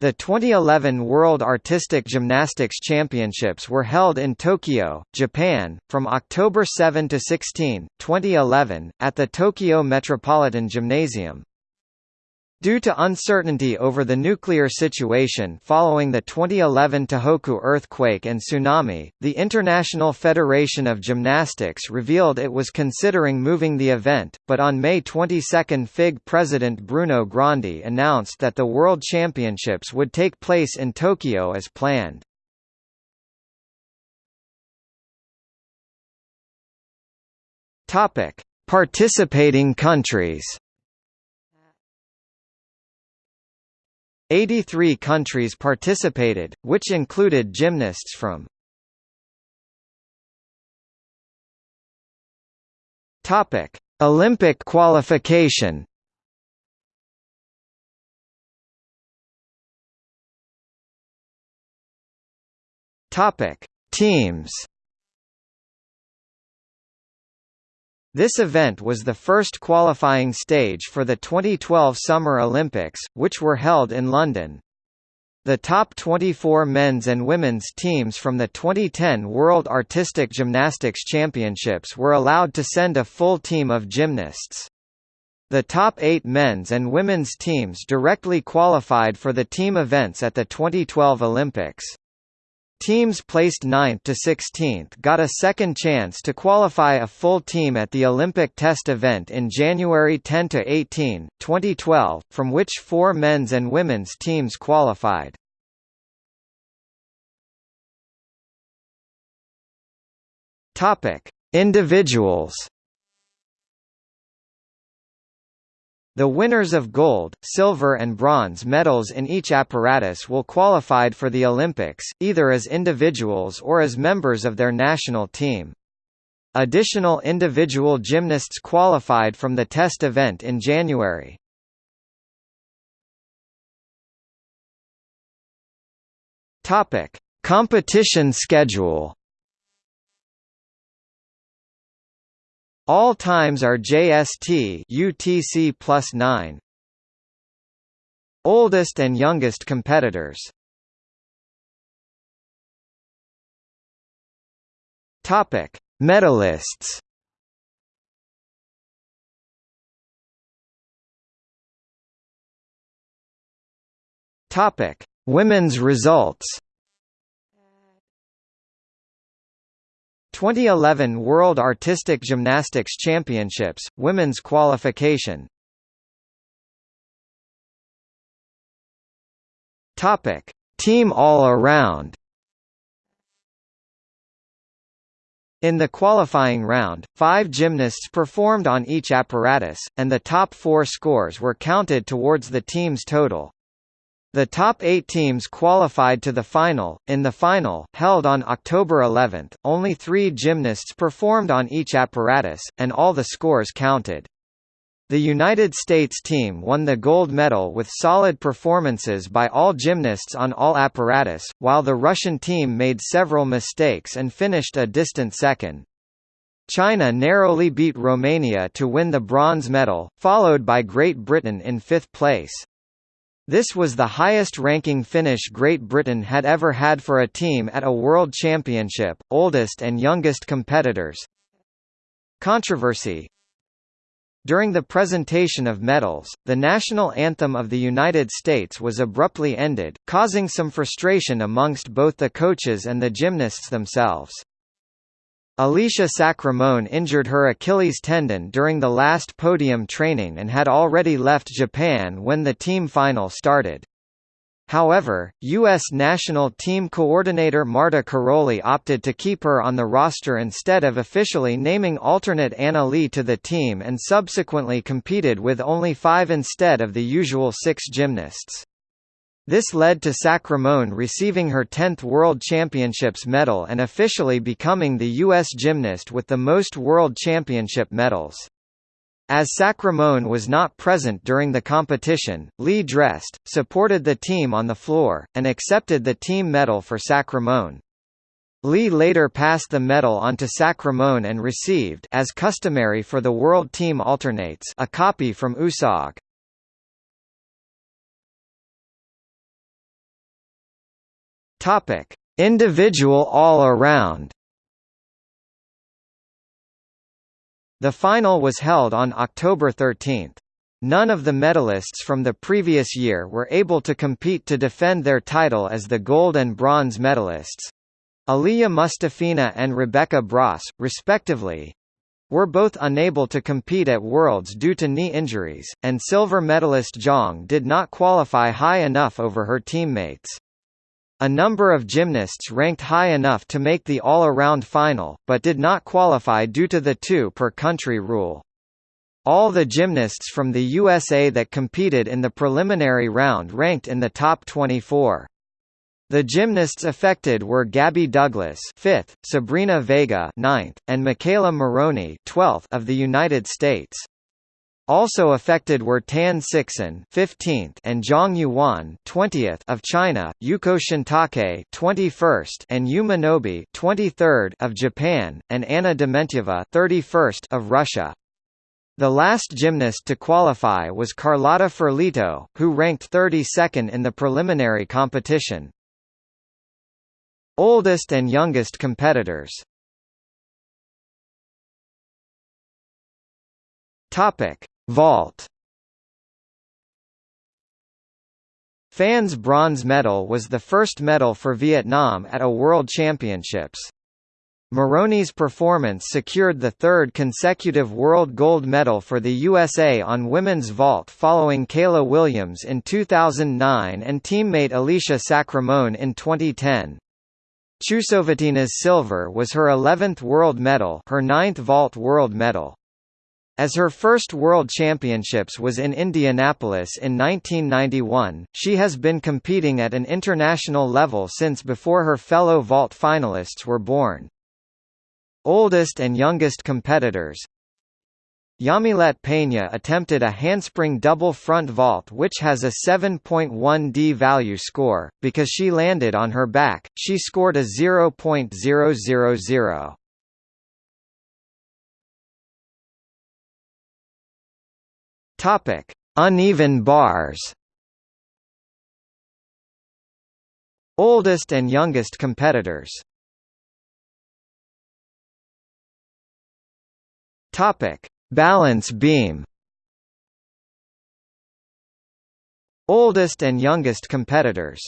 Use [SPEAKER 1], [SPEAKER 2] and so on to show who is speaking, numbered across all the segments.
[SPEAKER 1] The 2011 World Artistic Gymnastics Championships were held in Tokyo, Japan, from October 7 to 16, 2011, at the Tokyo Metropolitan Gymnasium. Due to uncertainty over the nuclear situation following the 2011 Tohoku earthquake and tsunami, the International Federation of Gymnastics revealed it was considering moving the event, but on May 22 FIG president Bruno Grandi announced that the World Championships would take place in Tokyo as planned. Participating countries 83 countries participated, which included gymnasts from Topic: Olympic qualification. Topic: Teams. This event was the first qualifying stage for the 2012 Summer Olympics, which were held in London. The top 24 men's and women's teams from the 2010 World Artistic Gymnastics Championships were allowed to send a full team of gymnasts. The top eight men's and women's teams directly qualified for the team events at the 2012 Olympics. Teams placed 9th to 16th got a second chance to qualify a full team at the Olympic test event in January 10 to 18, 2012, from which four men's and women's teams qualified. Topic: Individuals The winners of gold, silver and bronze medals in each apparatus will qualified for the Olympics, either as individuals or as members of their national team. Additional individual gymnasts qualified from the test event in January. Competition schedule All times are JST UTC plus 9. Oldest and youngest competitors. Topic: Medalists. Topic: Women's results. 2011 World Artistic Gymnastics Championships, Women's Qualification Topic. Team All-Around In the qualifying round, five gymnasts performed on each apparatus, and the top four scores were counted towards the team's total. The top eight teams qualified to the final. In the final, held on October 11, only three gymnasts performed on each apparatus, and all the scores counted. The United States team won the gold medal with solid performances by all gymnasts on all apparatus, while the Russian team made several mistakes and finished a distant second. China narrowly beat Romania to win the bronze medal, followed by Great Britain in fifth place. This was the highest-ranking finish Great Britain had ever had for a team at a World Championship, oldest and youngest competitors. Controversy During the presentation of medals, the national anthem of the United States was abruptly ended, causing some frustration amongst both the coaches and the gymnasts themselves. Alicia Sacramone injured her Achilles tendon during the last podium training and had already left Japan when the team final started. However, U.S. national team coordinator Márta Károlyi opted to keep her on the roster instead of officially naming alternate Anna Li to the team and subsequently competed with only five instead of the usual six gymnasts. This led to Sacramone receiving her 10th World Championships medal and officially becoming the U.S. gymnast with the most World Championship medals. As Sacramone was not present during the competition, Li dressed, supported the team on the floor, and accepted the team medal for Sacramone. Li later passed the medal on to Sacramone and received as customary for the World Team Alternates a copy from USAG. Topic: Individual all-around. The final was held on October 13. None of the medalists from the previous year were able to compete to defend their title as the gold and bronze medalists. Aliya Mustafina and Rebecca Bross, respectively, were both unable to compete at Worlds due to knee injuries, and silver medalist Jiang did not qualify high enough over her teammates. A number of gymnasts ranked high enough to make the all-around final, but did not qualify due to the two-per-country rule. All the gymnasts from the USA that competed in the preliminary round ranked in the top 24. The gymnasts affected were Gabby Douglas 5th, Sabrina Vega 9th, and McKayla Maroney 12th of the United States. Also affected were Tan Sixin 15th and Jiang Yuyuan 20th of China, Yuko Shintake 21st and Yu Minobe 23rd of Japan, and Anna Dementyeva 31st of Russia. The last gymnast to qualify was Carlotta Ferlito, who ranked 32nd in the preliminary competition. Oldest and youngest competitors Topic: Vault. Phan's bronze medal was the first medal for Vietnam at a World Championships. Maroney's performance secured the third consecutive world gold medal for the USA on women's vault following Kayla Williams in 2009 and teammate Alicia Sacramone in 2010. Chusovitina's silver was her 11th world medal her ninth vault world medal. As her first World Championships was in Indianapolis in 1991, she has been competing at an international level since before her fellow vault finalists were born. Oldest and youngest competitors Yamilet Peña attempted a handspring double front vault which has a 7.1 D value score. Because she landed on her back, she scored a 0.000. Topic: Uneven bars. Oldest and youngest competitors Topic: Balance beam. Oldest and youngest competitors.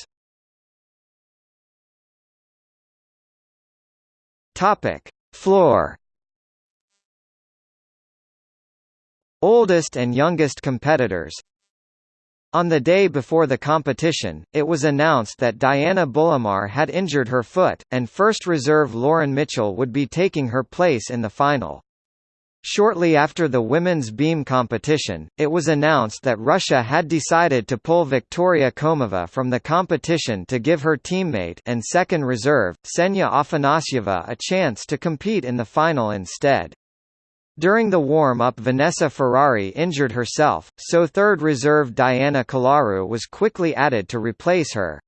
[SPEAKER 1] Topic: Floor. Oldest and youngest competitors. On the day before the competition, it was announced that Diana Bulimar had injured her foot, and first reserve Lauren Mitchell would be taking her place in the final. Shortly after the women's beam competition, it was announced that Russia had decided to pull Viktoria Komova from the competition to give her teammate and second reserve, Ksenia Afanasyeva a chance to compete in the final instead. During the warm-up Vanessa Ferrari injured herself, so third reserve Diana Chelaru was quickly added to replace her.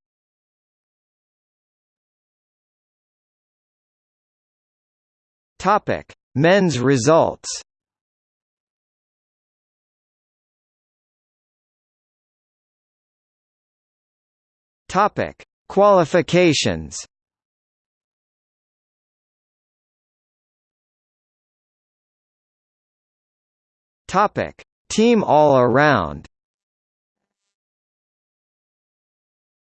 [SPEAKER 1] Men's results Qualifications. Topic: Team all around.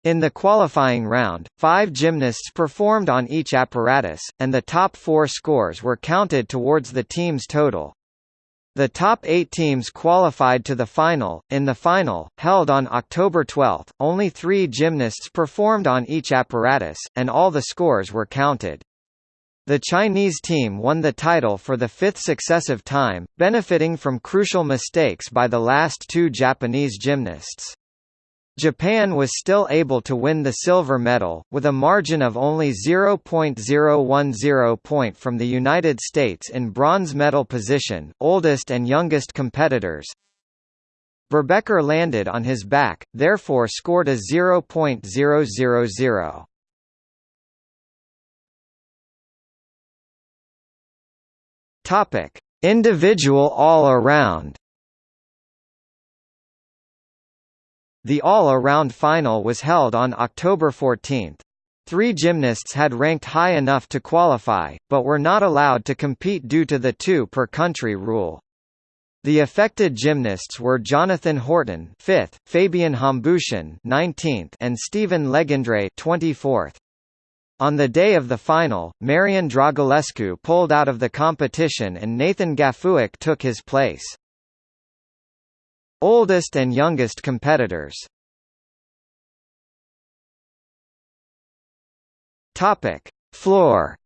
[SPEAKER 1] In the qualifying round, five gymnasts performed on each apparatus, and the top four scores were counted towards the team's total. The top eight teams qualified to the final. In the final, held on October 12, only three gymnasts performed on each apparatus, and all the scores were counted. The Chinese team won the title for the fifth successive time, benefiting from crucial mistakes by the last two Japanese gymnasts. Japan was still able to win the silver medal, with a margin of only 0.010 point from the United States in bronze medal position oldest and youngest competitors. Verbeeker landed on his back, therefore scored a 0.000. Topic: Individual all-around The all-around final was held on October 14. Three gymnasts had ranked high enough to qualify, but were not allowed to compete due to the two per country rule. The affected gymnasts were Jonathan Horton, 5th, Fabian Hambüchen, 19th, and Steven Legendre, 24th. On the day of the final, Marian Dragulescu pulled out of the competition and Nathan Gafuik took his place. Oldest and youngest competitors Topic: Floor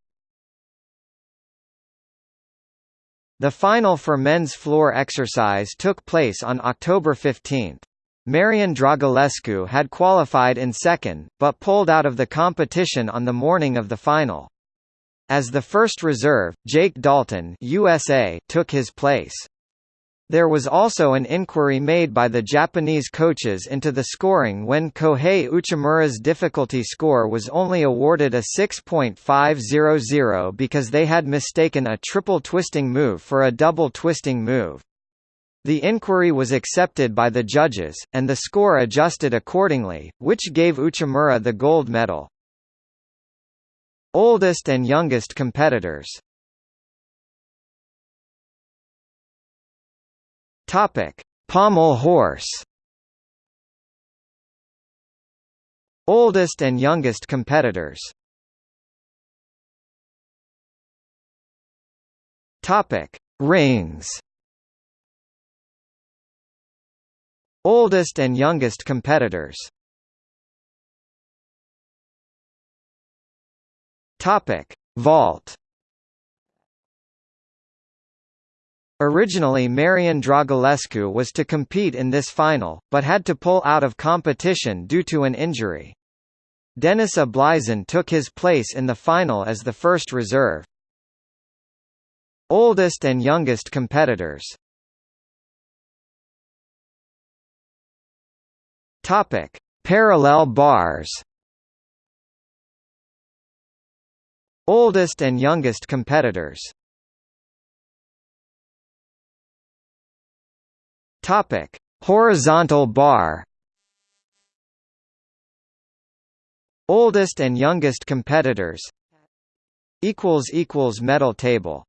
[SPEAKER 1] The final for men's floor exercise took place on October 15. Marian Dragulescu had qualified in second, but pulled out of the competition on the morning of the final. As the first reserve, Jake Dalton USA took his place. There was also an inquiry made by the Japanese coaches into the scoring when Kohei Uchimura's difficulty score was only awarded a 6.500 because they had mistaken a triple twisting move for a double twisting move. The inquiry was accepted by the judges, and the score adjusted accordingly, which gave Uchimura the gold medal. Oldest and youngest competitors Topic: Pommel horse. Oldest and youngest competitors. Topic: Rings. Oldest and youngest competitors. Topic: Vault. Originally Marian Dragulescu was to compete in this final, but had to pull out of competition due to an injury. Denis Ablizin took his place in the final as the first reserve. Oldest and youngest competitors Topic: Parallel bars. Oldest and youngest competitors Topic: Horizontal bar. Oldest and youngest competitors. Equals equals medal table.